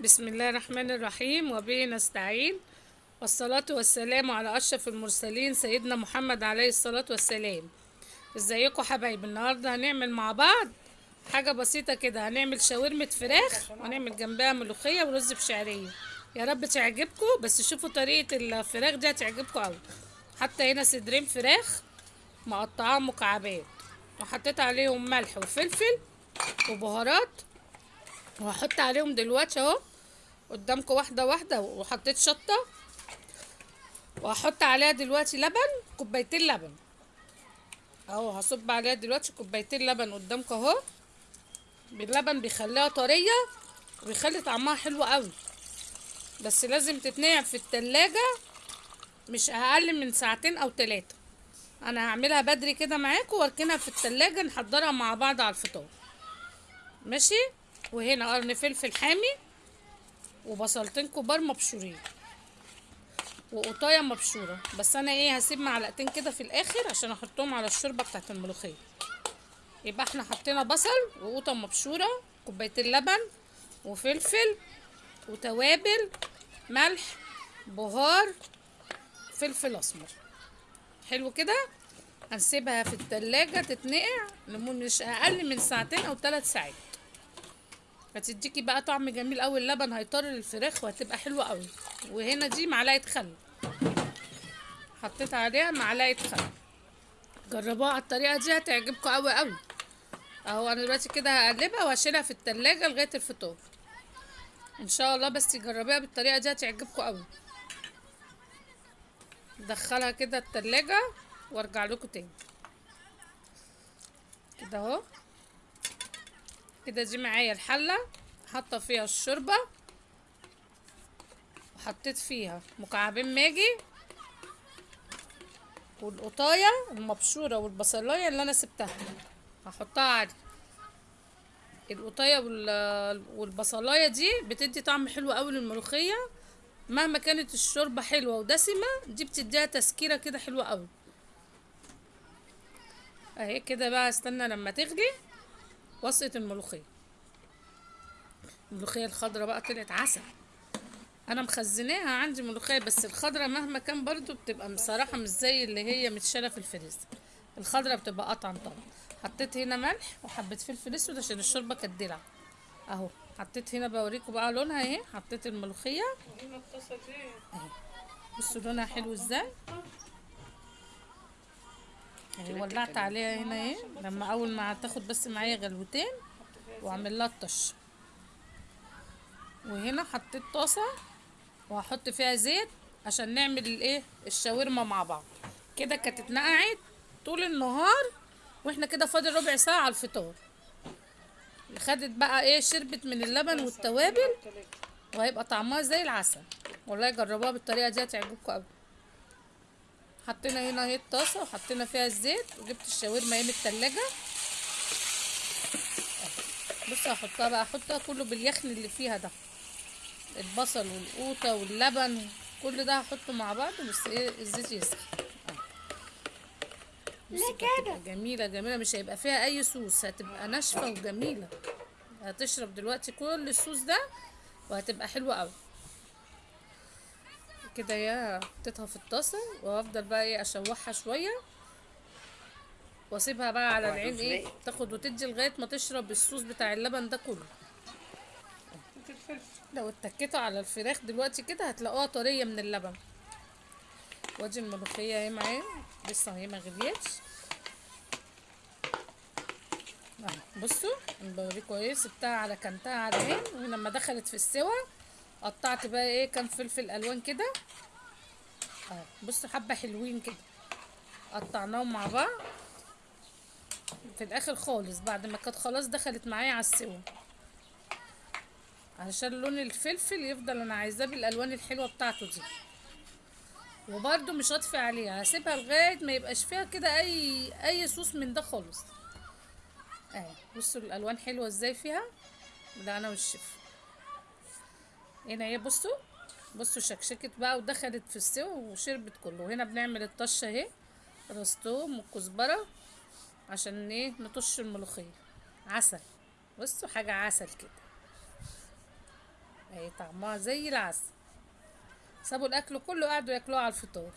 بسم الله الرحمن الرحيم وبه نستعين والصلاة والسلام على أشرف المرسلين سيدنا محمد عليه الصلاة والسلام. إزيكم حبايبي النهاردة هنعمل مع بعض حاجة بسيطة كده هنعمل شاورمة فراخ وهنعمل جنبها ملوخية ورز بشعرية. يا رب تعجبكم بس شوفوا طريقة الفراخ دي هتعجبكم أوي. حتى هنا صدرين فراخ مقطعاهم مكعبات وحطيت عليهم ملح وفلفل وبهارات وهحط عليهم دلوقتي أهو قدامكم واحدة واحدة وحطيت شطة. وهحط عليها دلوقتي لبن كوبايتين لبن. أهو هصب عليها دلوقتي كوبايتين لبن قدامكم أهو. باللبن بيخليها طرية وبيخلي طعمها حلو قوي. بس لازم تتنقع في التلاجة مش أقل من ساعتين أو ثلاثة أنا هعملها بدري كده معاكم وأركنها في التلاجة نحضرها مع بعض على الفطار. ماشي؟ وهنا قرن فلفل حامي. وبصلتين كبار مبشورين. وقطاية مبشورة. بس أنا إيه هسيب معلقتين كده في الآخر عشان أحطهم على الشوربة بتاعت الملوخية. يبقى إحنا حطينا بصل وقوطة مبشورة كوبايتين لبن وفلفل وتوابل ملح بهار فلفل أسمر. حلو كده؟ هنسيبها في التلاجة تتنقع لمدة أقل من ساعتين أو ثلاث ساعات. هتديكي بقى طعم جميل قوي اللبن هيطر الفراخ وهتبقى حلوة قوي. وهنا دي معلقة خل. حطيت عليها معلقة خل. جربوها على الطريقة دي هتعجبكم قوي قوي. اهو أنا دلوقتي كده هقلبها وهشيلها في التلاجة لغاية الفطار. إن شاء الله بس تجربيها بالطريقة دي هتعجبكم قوي. دخلها كده التلاجة وارجع لكم تاني. كده اهو. كده دي معايا الحلة حاطة فيها الشوربة وحطيت فيها مكعبين ماجي والقطاية المبشورة والبصلاية اللي أنا سبتها. هحطها عادي. القطاية وال- والبصلاية دي بتدي طعم حلو قوي للملوخية. مهما كانت الشوربة حلوة ودسمة دي بتديها تسكيره كده حلوة قوي. أهي كده بقى استنى لما تغلي. وصقة الملوخية. الملوخية الخضرة بقى طلعت عسل. أنا مخزناها عندي ملوخية بس الخضرة مهما كان برضو بتبقى بصراحة مش زي اللي هي متشالة في الفريزر. الخضرة بتبقى اطعم طبعا. حطيت هنا ملح وحبة فلفل أسود عشان الشوربة كانت دلع. أهو حطيت هنا بوريكم بقى لونها اهي حطيت الملوخية. أهي. بصوا لونها حلو إزاي. ولعت عليها هنا اهي لما أول ما تاخد بس معايا غلوتين وأعمل لها الطش. وهنا حطيت طاسة وهحط فيها زيت عشان نعمل الايه الشاورما مع بعض. كده كانت اتنقعت طول النهار وإحنا كده فاضل ربع ساعة على الفطار. خدت بقى إيه شربت من اللبن والتوابل وهيبقى طعمها زي العسل. والله جربوها بالطريقة دي هتعجبكم قوي. حطينا هنا اهي الطاسة وحطينا فيها الزيت وجبت الشاورما اهي من التلاجة. بصوا هحطها بقى احطها كله باليخن اللي فيها ده. البصل والقوطة واللبن كل ده هحطه مع بعض بس إيه الزيت يسخن. هتبقى جميلة جميلة مش هيبقى فيها أي صوص هتبقى ناشفة وجميلة. هتشرب دلوقتي كل الصوص ده وهتبقى حلوة قوي كده يا حطيتها في الطاسة وأفضل بقى إيه أشوحها شوية وأسيبها بقى على العين إيه تاخد وتدي لغاية ما تشرب الصوص بتاع اللبن ده كله. لو اتكيتوا على الفراخ دلوقتي كده هتلاقوها طرية من اللبن. وادي الملوخية أهي معايا لسه هي ما غليتش. اهو بصوا أنا بوريكم إيه سبتها على كنتها على العين ولما دخلت في السوا قطعت بقى إيه كام فلفل ألوان كده. اهو بصوا حبة حلوين كده. قطعناهم مع بعض. في الآخر خالص بعد ما كانت خلاص دخلت معايا على السوا علشان لون الفلفل يفضل أنا عايزاه بالألوان الحلوة بتاعته دي. وبرده مش هطفي عليها هسيبها لغاية ما يبقاش فيها كده أي أي صوص من ده خالص. اهي بصوا الألوان حلوة إزاي فيها. ده أنا والشيف. هنا اهي بصوا بصوا شكشكت بقى ودخلت في السوا وشربت كله. هنا بنعمل الطشه اهي رستوم وكزبره عشان إيه نطش الملوخية. عسل بصوا حاجة عسل كده. اهي طعمها زي العسل. سابوا الأكل كله قعدوا ياكلوها على الفطار.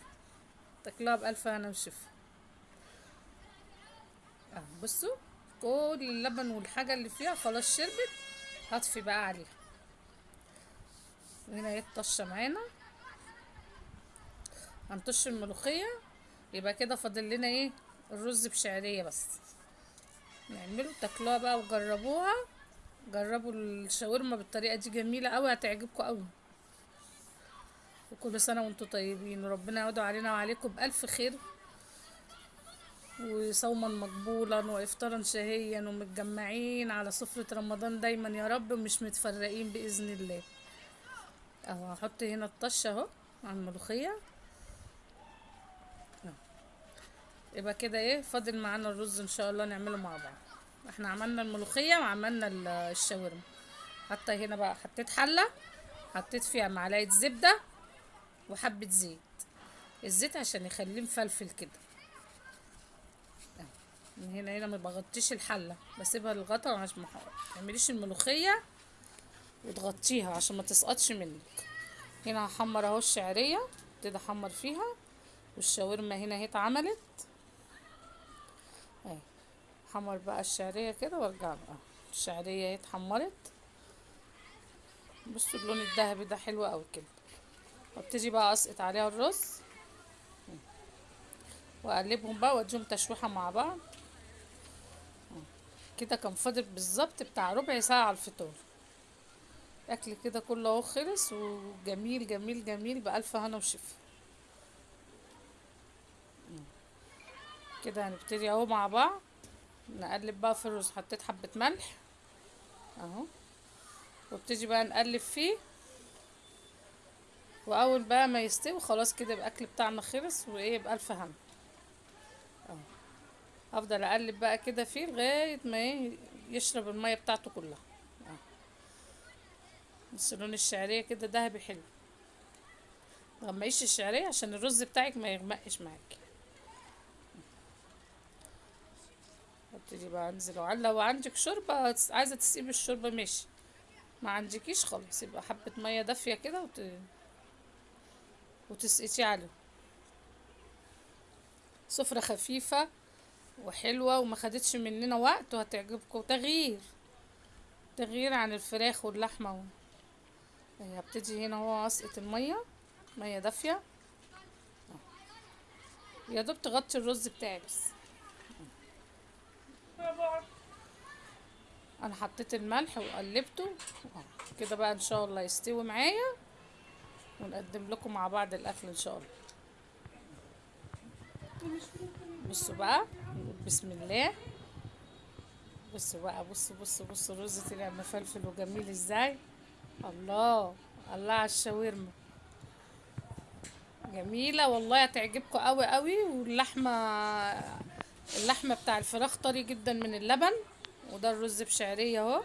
تاكلوها بألف هنا وشفا. آه بصوا كل اللبن والحاجة اللي فيها خلاص شربت. هطفي بقى عليها. هنا هي الطشة معانا. هنطش الملوخية يبقى كده فاضل لنا إيه الرز بشعرية بس. نعمله تاكلوها بقى وجربوها. جربوا الشاورما بالطريقة دي جميلة قوي هتعجبكم قوي وكل سنة وأنتم طيبين وربنا يعود علينا وعليكم بألف خير. وصوما مقبولا وإفطارا شهيا ومتجمعين على سفرة رمضان دايما يا رب ومش متفرقين بإذن الله. أهو هحط هنا الطشة أهو على الملوخية. أهو. يبقى كده إيه فاضل معانا الرز إن شاء الله نعمله مع بعض. إحنا عملنا الملوخية وعملنا ال- الشاورما. حتى هنا بقى حطيت حلة حطيت فيها معلقة زبدة وحبة زيت. الزيت عشان يخليه مفلفل كده. أهو. من هنا هنا ما بغطيش الحلة بسيبها للغطا عشان ما تعمليش الملوخية. وتغطيها عشان ما تسقطش منك. هنا هحمر اهو الشعرية ابتدي احمر فيها والشاورما هنا اهي اتعملت. اهي حمر بقى الشعرية كده وارجع بقى. الشعرية اهي اتحمرت. بصوا اللون الذهبي ده حلو قوي كده. وابتدي بقى اسقط عليها الرز. واقلبهم بقى واديهم تشويحة مع بعض. كده كان فاضل بالظبط بتاع ربع ساعة على الفطار. الاكل كده كله أهو خلص وجميل جميل جميل بألف هنا وشفا. كده هنبتدي أهو مع بعض. نقلب بقى في الرز. حطيت حبة ملح أهو. وابتدي بقى نقلب فيه. وأول بقى ما يستوي خلاص كده الأكل بتاعنا خلص وإيه بألف هنا. افضل أقلب بقى كده فيه لغاية ما إيه يشرب المية بتاعته كلها. اهو بس لون الشعرية كده دهبي حلو. مغمقيش الشعرية عشان الرز بتاعك ما يغمقش معاكي ابتدي بقى أنزل. وعلى لو عندك شوربة عايزة تسقيبي الشوربة ماشي. ما عندكيش خلاص. يبقى حبة مية دافية كده وت... وتسقطي عليه سفرة خفيفة وحلوة وما خدتش مننا وقت وهتعجبكم تغيير تغيير عن الفراخ واللحمة و... هبتدي هنا هو اسقط المية مية دافية. يا دوب تغطي الرز بتاعي بس. أنا حطيت الملح وقلبته. كده بقى إن شاء الله يستوي معايا. ونقدم لكم مع بعض الأكل إن شاء الله. بصوا بقى بسم الله. بصوا بقى بصوا بصوا بصوا الرز طلع مفلفل وجميل إزاي. الله الله على الشاورما. جميلة والله هتعجبكم قوي قوي واللحمة اللحمة بتاع الفراخ طري جدا من اللبن وده الرز بشعرية أهو.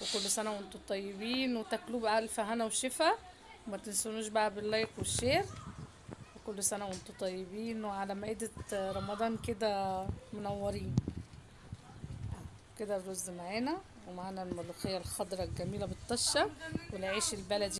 وكل سنة وأنتم طيبين وتاكلوه بألف هنا وشفا. وما تنسونوش بقى باللايك والشير. وكل سنة وأنتم طيبين وعلى مائدة رمضان كده منورين. كده الرز معانا. ومعانا الملوخية الخضراء الجميلة بالطشة والعيش البلدي.